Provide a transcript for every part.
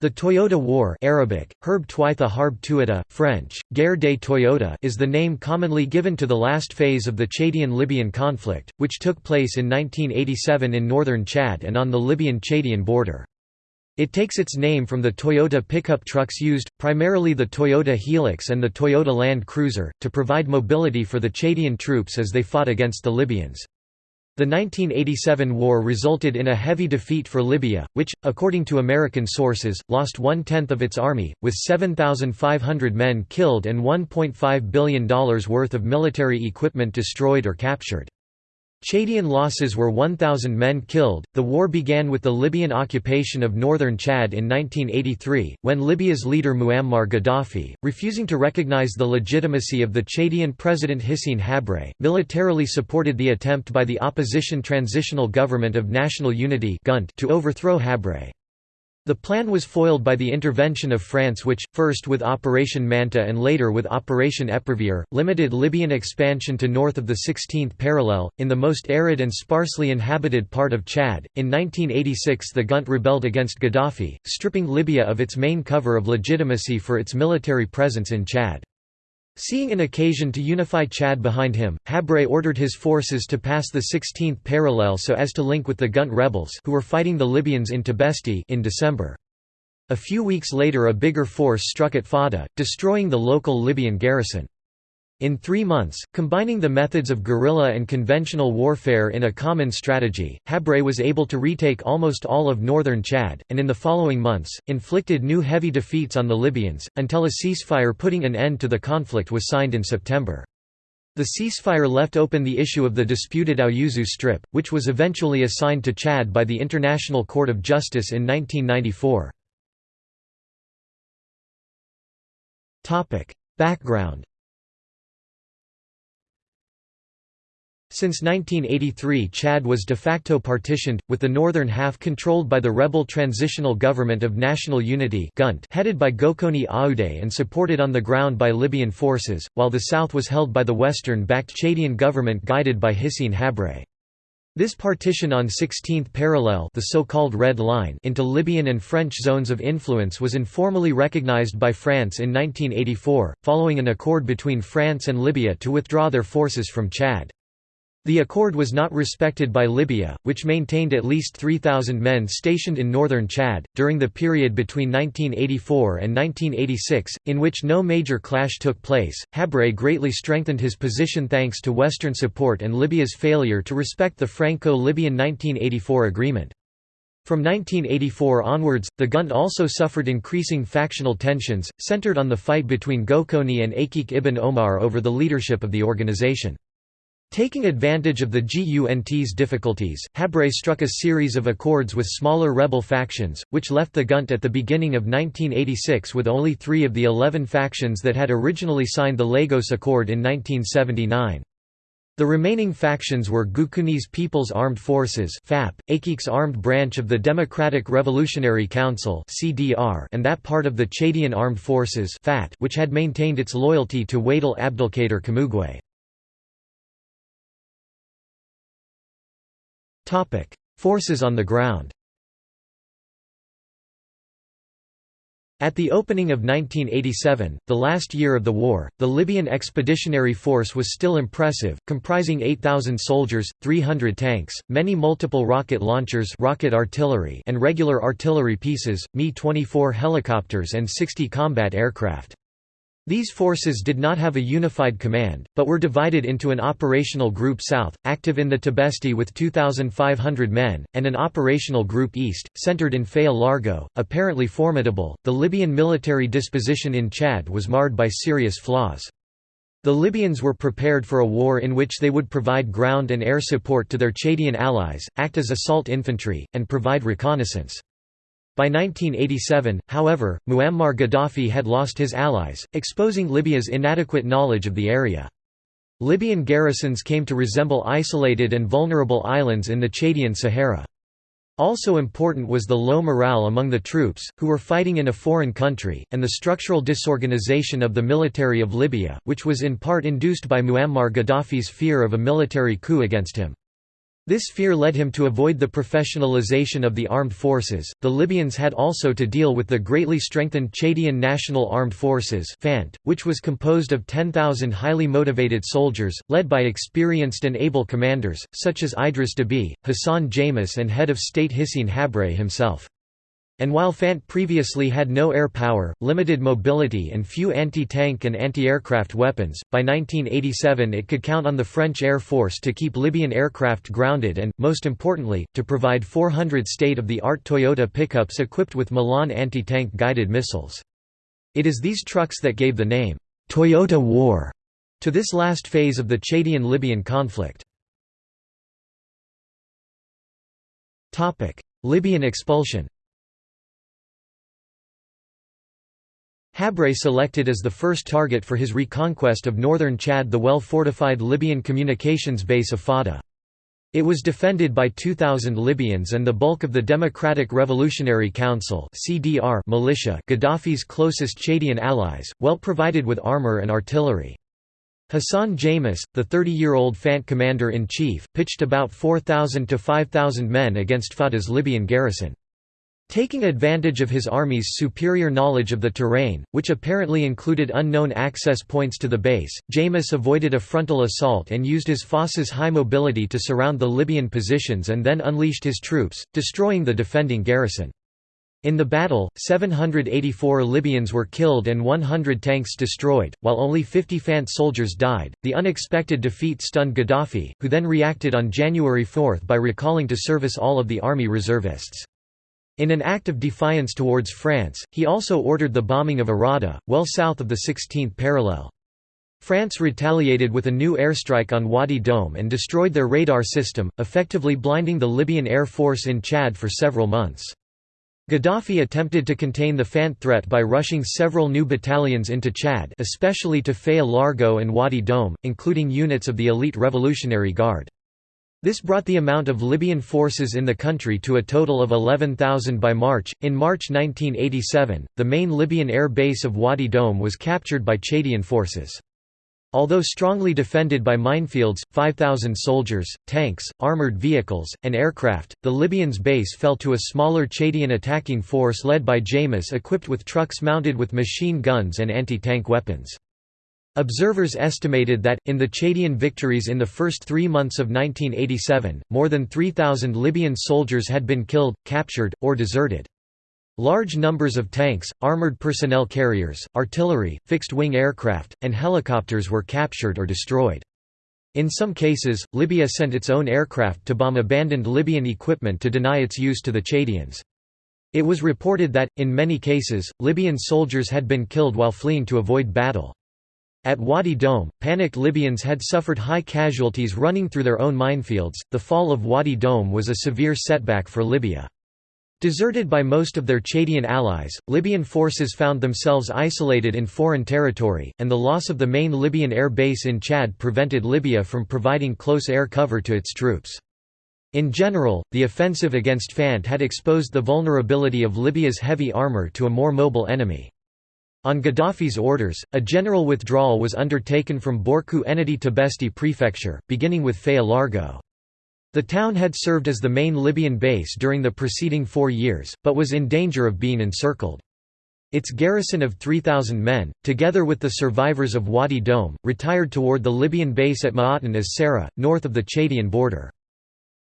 The Toyota War Arabic, Herb Twytha Harb Tuata, French, Guerre des Toyota is the name commonly given to the last phase of the Chadian-Libyan conflict, which took place in 1987 in northern Chad and on the Libyan-Chadian border. It takes its name from the Toyota pickup trucks used, primarily the Toyota Hilux and the Toyota Land Cruiser, to provide mobility for the Chadian troops as they fought against the Libyans. The 1987 war resulted in a heavy defeat for Libya, which, according to American sources, lost one-tenth of its army, with 7,500 men killed and $1.5 billion worth of military equipment destroyed or captured. Chadian losses were 1,000 men killed. The war began with the Libyan occupation of northern Chad in 1983, when Libya's leader Muammar Gaddafi, refusing to recognize the legitimacy of the Chadian president Hissène Habré, militarily supported the attempt by the opposition Transitional Government of National Unity to overthrow Habré. The plan was foiled by the intervention of France which, first with Operation Manta and later with Operation Epervier, limited Libyan expansion to north of the 16th parallel, in the most arid and sparsely inhabited part of Chad. In 1986 the Gunt rebelled against Gaddafi, stripping Libya of its main cover of legitimacy for its military presence in Chad. Seeing an occasion to unify Chad behind him, Habré ordered his forces to pass the 16th parallel so as to link with the Gunt rebels who were fighting the Libyans in Tibesti in December. A few weeks later a bigger force struck at Fada, destroying the local Libyan garrison. In three months, combining the methods of guerrilla and conventional warfare in a common strategy, Habré was able to retake almost all of northern Chad, and in the following months, inflicted new heavy defeats on the Libyans, until a ceasefire putting an end to the conflict was signed in September. The ceasefire left open the issue of the disputed Aouzou Strip, which was eventually assigned to Chad by the International Court of Justice in 1994. Background Since 1983 Chad was de facto partitioned, with the northern half controlled by the rebel Transitional Government of National Unity headed by Goukouni Oueddei and supported on the ground by Libyan forces, while the south was held by the western-backed Chadian government guided by Hissène Habré. This partition on 16th parallel the so-called Red Line into Libyan and French zones of influence was informally recognized by France in 1984, following an accord between France and Libya to withdraw their forces from Chad. The accord was not respected by Libya, which maintained at least 3,000 men stationed in northern Chad, during the period between 1984 and 1986, in which no major clash took place. Habré greatly strengthened his position thanks to Western support and Libya's failure to respect the Franco-Libyan 1984 agreement. From 1984 onwards, the Gunt also suffered increasing factional tensions, centered on the fight between Goukouni and Acheikh ibn Oumar over the leadership of the organization. Taking advantage of the GUNT's difficulties, Habré struck a series of accords with smaller rebel factions, which left the Gunt at the beginning of 1986 with only three of the eleven factions that had originally signed the Lagos Accord in 1979. The remaining factions were Goukouni's People's Armed Forces FAP, Acheikh's armed branch of the Democratic Revolutionary Council CDR, and that part of the Chadian Armed Forces FAT, which had maintained its loyalty to Wadel Abdelkader Kamougué. Forces on the ground At the opening of 1987, the last year of the war, the Libyan Expeditionary Force was still impressive, comprising 8,000 soldiers, 300 tanks, many multiple rocket launchers rocket artillery and regular artillery pieces, Mi-24 helicopters and 60 combat aircraft. These forces did not have a unified command, but were divided into an operational group south, active in the Tibesti with 2,500 men, and an operational group east, centered in Faya Largeau, apparently formidable. The Libyan military disposition in Chad was marred by serious flaws. The Libyans were prepared for a war in which they would provide ground and air support to their Chadian allies, act as assault infantry, and provide reconnaissance. By 1987, however, Muammar Gaddafi had lost his allies, exposing Libya's inadequate knowledge of the area. Libyan garrisons came to resemble isolated and vulnerable islands in the Chadian Sahara. Also important was the low morale among the troops, who were fighting in a foreign country, and the structural disorganization of the military of Libya, which was in part induced by Muammar Gaddafi's fear of a military coup against him. This fear led him to avoid the professionalization of the armed forces. The Libyans had also to deal with the greatly strengthened Chadian National Armed Forces, FANT, which was composed of 10,000 highly motivated soldiers, led by experienced and able commanders, such as Idriss Déby, Hassan Djamous, and head of state Hissène Habré himself. And while FANT previously had no air power, limited mobility and few anti-tank and anti-aircraft weapons, by 1987 it could count on the French Air Force to keep Libyan aircraft grounded and, most importantly, to provide 400 state-of-the-art Toyota pickups equipped with Milan anti-tank guided missiles. It is these trucks that gave the name, Toyota War, to this last phase of the Chadian-Libyan conflict. Libyan expulsion Habré selected as the first target for his reconquest of northern Chad the well-fortified Libyan communications base of Fada. It was defended by 2,000 Libyans and the bulk of the Democratic Revolutionary Council militia, Gaddafi's closest Chadian allies, well provided with armor and artillery. Hassan Djamous, the 30-year-old FANT commander-in-chief, pitched about 4,000 to 5,000 men against Fada's Libyan garrison. Taking advantage of his army's superior knowledge of the terrain, which apparently included unknown access points to the base, Djamous avoided a frontal assault and used his forces' high mobility to surround the Libyan positions and then unleashed his troops, destroying the defending garrison. In the battle, 784 Libyans were killed and 100 tanks destroyed, while only 50 FANT soldiers died. The unexpected defeat stunned Gaddafi, who then reacted on January 4 by recalling to service all of the army reservists. In an act of defiance towards France, he also ordered the bombing of Arada, well south of the 16th parallel. France retaliated with a new airstrike on Ouadi Doum and destroyed their radar system, effectively blinding the Libyan Air Force in Chad for several months. Gaddafi attempted to contain the FANT threat by rushing several new battalions into Chad especially to Faya Largeau and Ouadi Doum, including units of the elite Revolutionary Guard. This brought the amount of Libyan forces in the country to a total of 11,000 by March. In March 1987, the main Libyan air base of Ouadi Doum was captured by Chadian forces. Although strongly defended by minefields, 5,000 soldiers, tanks, armored vehicles, and aircraft, the Libyans' base fell to a smaller Chadian attacking force led by Djamous equipped with trucks mounted with machine guns and anti-tank weapons. Observers estimated that, in the Chadian victories in the first three months of 1987, more than 3,000 Libyan soldiers had been killed, captured, or deserted. Large numbers of tanks, armored personnel carriers, artillery, fixed-wing aircraft, and helicopters were captured or destroyed. In some cases, Libya sent its own aircraft to bomb abandoned Libyan equipment to deny its use to the Chadians. It was reported that, in many cases, Libyan soldiers had been killed while fleeing to avoid battle. At Ouadi Doum, panicked Libyans had suffered high casualties running through their own minefields. The fall of Ouadi Doum was a severe setback for Libya. Deserted by most of their Chadian allies, Libyan forces found themselves isolated in foreign territory, and the loss of the main Libyan air base in Chad prevented Libya from providing close air cover to its troops. In general, the offensive against Fant had exposed the vulnerability of Libya's heavy armor to a more mobile enemy. On Gaddafi's orders, a general withdrawal was undertaken from Borkou Ennedi Tibesti prefecture, beginning with Faya Largeau. The town had served as the main Libyan base during the preceding four years, but was in danger of being encircled. Its garrison of 3,000 men, together with the survivors of Ouadi Doum, retired toward the Libyan base at Ma'atan as Sara, north of the Chadian border.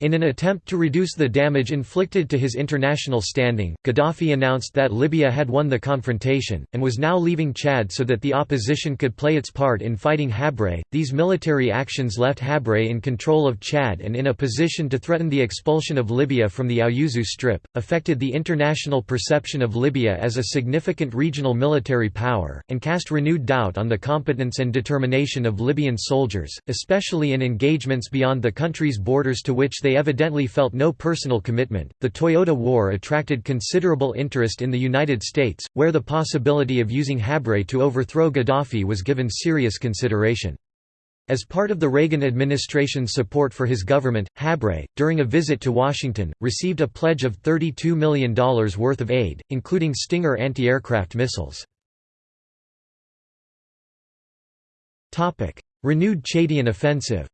In an attempt to reduce the damage inflicted to his international standing, Gaddafi announced that Libya had won the confrontation, and was now leaving Chad so that the opposition could play its part in fighting Habré. These military actions left Habré in control of Chad and in a position to threaten the expulsion of Libya from the Aouzou Strip, affected the international perception of Libya as a significant regional military power, and cast renewed doubt on the competence and determination of Libyan soldiers, especially in engagements beyond the country's borders to which they evidently felt no personal commitment. The Toyota War attracted considerable interest in the United States, where the possibility of using Habré to overthrow Gaddafi was given serious consideration. As part of the Reagan administration's support for his government, Habré, during a visit to Washington, received a pledge of $32 million worth of aid, including Stinger anti-aircraft missiles. Renewed Chadian offensive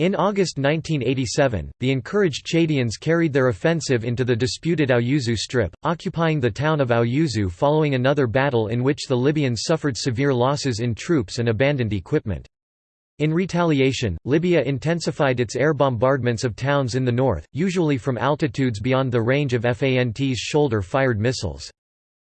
In August 1987, the encouraged Chadians carried their offensive into the disputed Aouzou Strip, occupying the town of Aouzou following another battle in which the Libyans suffered severe losses in troops and abandoned equipment. In retaliation, Libya intensified its air bombardments of towns in the north, usually from altitudes beyond the range of FANT's shoulder-fired missiles.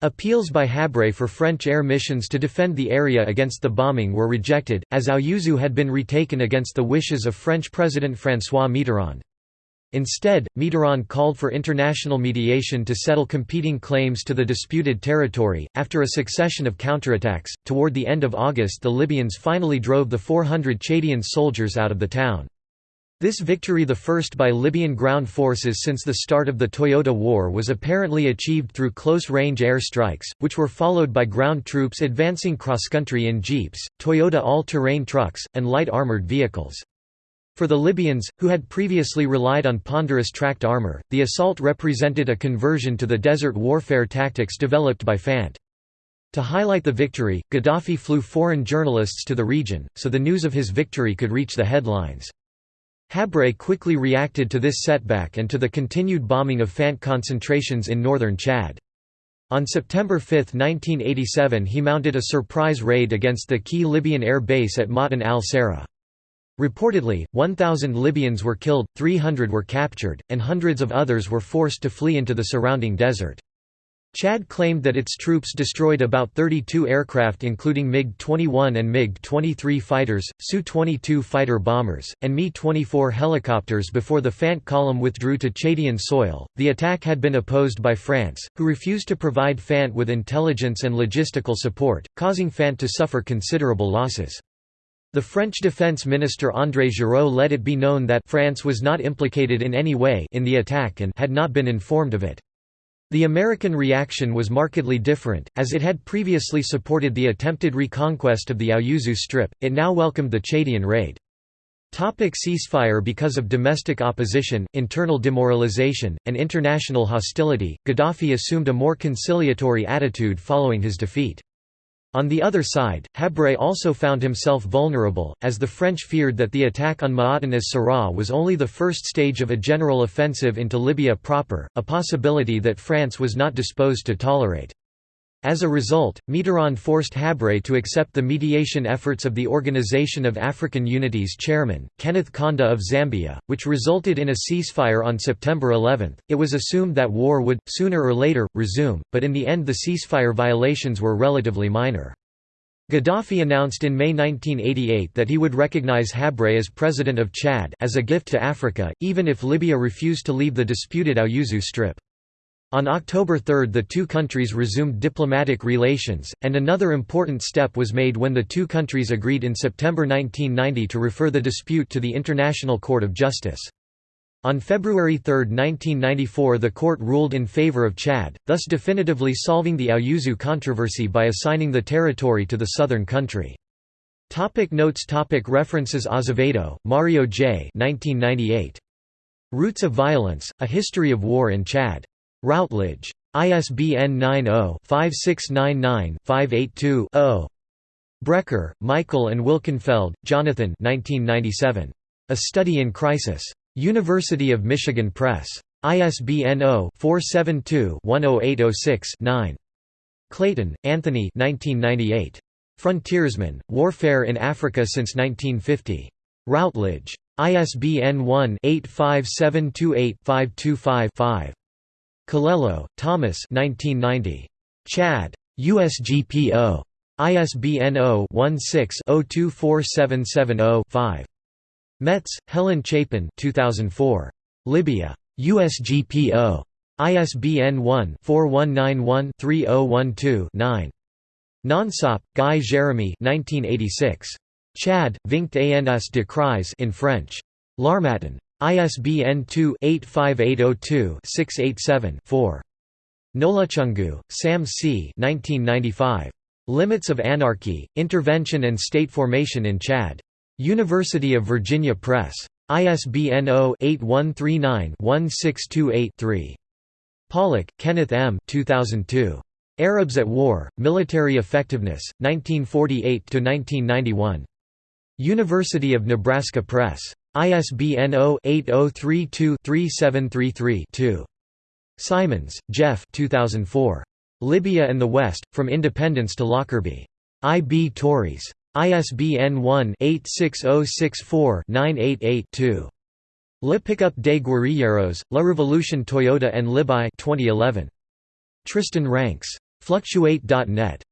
Appeals by Habré for French air missions to defend the area against the bombing were rejected, as Aouzou had been retaken against the wishes of French President François Mitterrand. Instead, Mitterrand called for international mediation to settle competing claims to the disputed territory. After a succession of counterattacks, toward the end of August, the Libyans finally drove the 400 Chadian soldiers out of the town. This victory the first by Libyan ground forces since the start of the Toyota War was apparently achieved through close-range air strikes, which were followed by ground troops advancing cross-country in jeeps, Toyota all-terrain trucks, and light armored vehicles. For the Libyans, who had previously relied on ponderous tracked armor, the assault represented a conversion to the desert warfare tactics developed by FANT. To highlight the victory, Gaddafi flew foreign journalists to the region, so the news of his victory could reach the headlines. Habré quickly reacted to this setback and to the continued bombing of FANT concentrations in northern Chad. On September 5, 1987 he mounted a surprise raid against the key Libyan air base at Ma'tan al-Sara. Reportedly, 1,000 Libyans were killed, 300 were captured, and hundreds of others were forced to flee into the surrounding desert. Chad claimed that its troops destroyed about 32 aircraft including MiG-21 and MiG-23 fighters, Su-22 fighter bombers, and Mi-24 helicopters before the Fant column withdrew to Chadian soil. The attack had been opposed by France, who refused to provide Fant with intelligence and logistical support, causing Fant to suffer considerable losses. The French defense minister André Giraud let it be known that France was not implicated in any way in the attack and had not been informed of it. The American reaction was markedly different, as it had previously supported the attempted reconquest of the Aouzou Strip, it now welcomed the Chadian raid. Topic ceasefire Because of domestic opposition, internal demoralization, and international hostility, Gaddafi assumed a more conciliatory attitude following his defeat. On the other side, Habré also found himself vulnerable, as the French feared that the attack on Ma'atan as-Sara was only the first stage of a general offensive into Libya proper, a possibility that France was not disposed to tolerate. As a result, Mitterrand forced Habré to accept the mediation efforts of the Organization of African Unity's chairman, Kenneth Kaunda of Zambia, which resulted in a ceasefire on September 11. It was assumed that war would, sooner or later, resume, but in the end the ceasefire violations were relatively minor. Gaddafi announced in May 1988 that he would recognize Habré as president of Chad as a gift to Africa, even if Libya refused to leave the disputed Aouzou Strip. On October 3 the two countries resumed diplomatic relations, and another important step was made when the two countries agreed in September 1990 to refer the dispute to the International Court of Justice. On February 3, 1994 the court ruled in favor of Chad, thus definitively solving the Aouzou controversy by assigning the territory to the southern country. Topic notes topic References Azevedo, Mario J. 1998. Roots of Violence, A History of War in Chad. Routledge. ISBN 90-5699-582-0. Brecher, Michael and Wilkenfeld, Jonathan 1997. A Study in Crisis. University of Michigan Press. ISBN 0-472-10806-9. Clayton, Anthony 1998. Frontiersmen, Warfare in Africa since 1950. Routledge. ISBN 1-85728-525-5. Collelo, Thomas 1990. Chad. USGPO. ISBN 0-16-024770-5. Metz, Helen Chapin 2004. Libya. USGPO. ISBN 1-4191-3012-9. Ngansop, Guy Jeremy 1986. Chad, Vingt ans de crise in French. L'Harmattan. ISBN 2-85802-687-4. Nolutshungu, Sam C. 1995. Limits of Anarchy, Intervention and State Formation in Chad. University of Virginia Press. ISBN 0-8139-16283-3. Pollack, Kenneth M. 2002. Arabs at War, Military Effectiveness, 1948–1991. University of Nebraska Press. ISBN 0-8032-3733-2. Simons, Geoff 2004. Libya and the West, From Independence to Lockerbie. I. B. Tauris. ISBN 1-86064-988-2. Le Pickup des Guerrilleros, La Révolution Toyota and Libai 2011. Tristan Ranks. Fluctuate.net